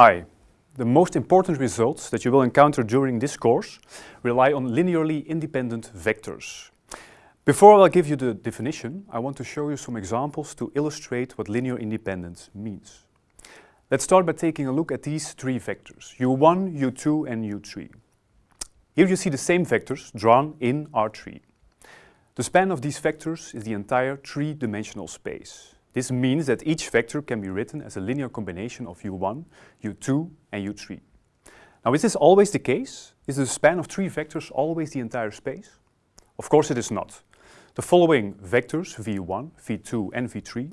Hi. The most important results that you will encounter during this course rely on linearly independent vectors. Before I give you the definition, I want to show you some examples to illustrate what linear independence means. Let's start by taking a look at these three vectors, u1, u2 and u3. Here you see the same vectors drawn in R3. The span of these vectors is the entire three-dimensional space. This means that each vector can be written as a linear combination of u1, u2 and u3. Now is this always the case? Is the span of three vectors always the entire space? Of course it is not. The following vectors, v1, v2 and v3,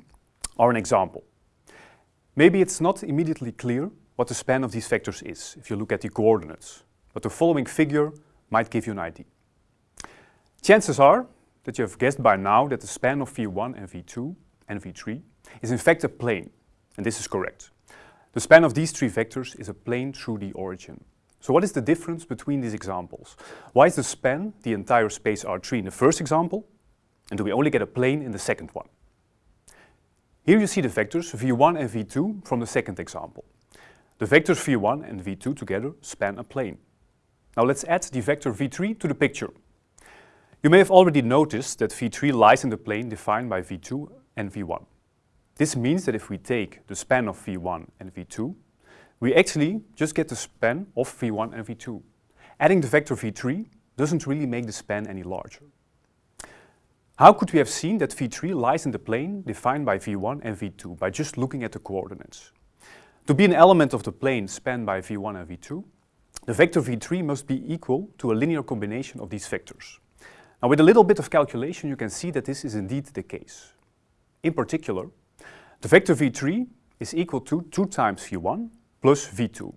are an example. Maybe it's not immediately clear what the span of these vectors is if you look at the coordinates, but the following figure might give you an idea. Chances are that you have guessed by now that the span of v1 and v2 and v3 is in fact a plane, and this is correct. The span of these three vectors is a plane through the origin. So what is the difference between these examples? Why is the span the entire space R3 in the first example, and do we only get a plane in the second one? Here you see the vectors v1 and v2 from the second example. The vectors v1 and v2 together span a plane. Now let's add the vector v3 to the picture. You may have already noticed that v3 lies in the plane defined by v2 and v1. This means that if we take the span of v1 and v2, we actually just get the span of v1 and v2. Adding the vector v3 doesn't really make the span any larger. How could we have seen that v3 lies in the plane defined by v1 and v2 by just looking at the coordinates? To be an element of the plane spanned by v1 and v2, the vector v3 must be equal to a linear combination of these vectors. Now with a little bit of calculation you can see that this is indeed the case. In particular, the vector v3 is equal to 2 times v1 plus v2.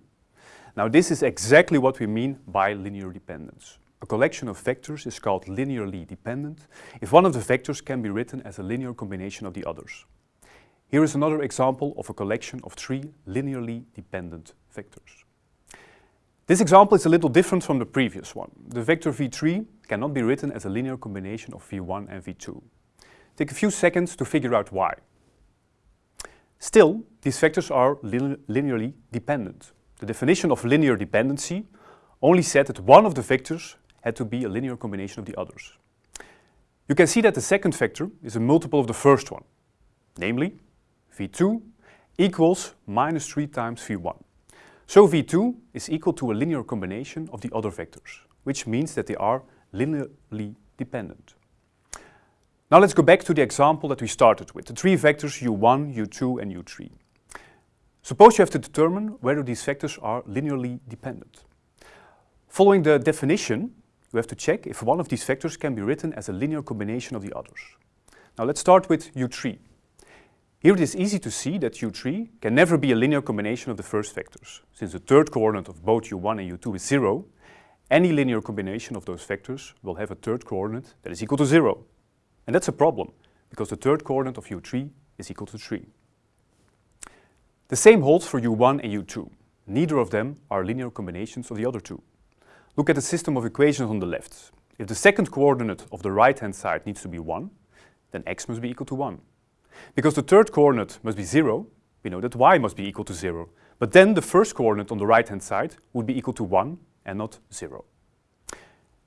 Now this is exactly what we mean by linear dependence. A collection of vectors is called linearly dependent if one of the vectors can be written as a linear combination of the others. Here is another example of a collection of three linearly dependent vectors. This example is a little different from the previous one. The vector v3 cannot be written as a linear combination of v1 and v2. Take a few seconds to figure out why. Still, these vectors are linearly dependent. The definition of linear dependency only said that one of the vectors had to be a linear combination of the others. You can see that the second vector is a multiple of the first one, namely v2 equals minus 3 times v1. So v2 is equal to a linear combination of the other vectors, which means that they are linearly dependent. Now let's go back to the example that we started with, the three vectors u1, u2 and u3. Suppose you have to determine whether these vectors are linearly dependent. Following the definition, you have to check if one of these vectors can be written as a linear combination of the others. Now let's start with u3. Here it is easy to see that u3 can never be a linear combination of the first vectors. Since the third coordinate of both u1 and u2 is 0, any linear combination of those vectors will have a third coordinate that is equal to 0. And that's a problem, because the third coordinate of u3 is equal to 3. The same holds for u1 and u2. Neither of them are linear combinations of the other two. Look at the system of equations on the left. If the second coordinate of the right-hand side needs to be 1, then x must be equal to 1. Because the third coordinate must be 0, we know that y must be equal to 0. But then the first coordinate on the right-hand side would be equal to 1 and not 0.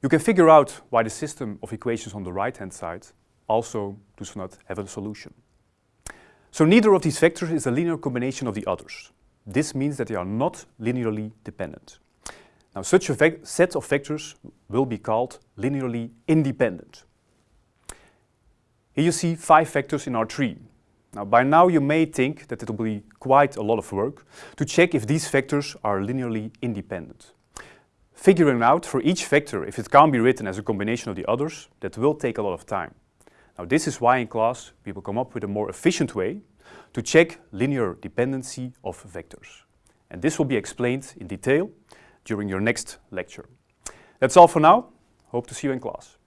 You can figure out why the system of equations on the right-hand side also does not have a solution. So neither of these vectors is a linear combination of the others. This means that they are not linearly dependent. Now such a set of vectors will be called linearly independent. Here you see five vectors in R3. Now by now you may think that it will be quite a lot of work to check if these vectors are linearly independent. Figuring out for each vector if it can be written as a combination of the others, that will take a lot of time. Now this is why in class we will come up with a more efficient way to check linear dependency of vectors. And this will be explained in detail during your next lecture. That's all for now. Hope to see you in class.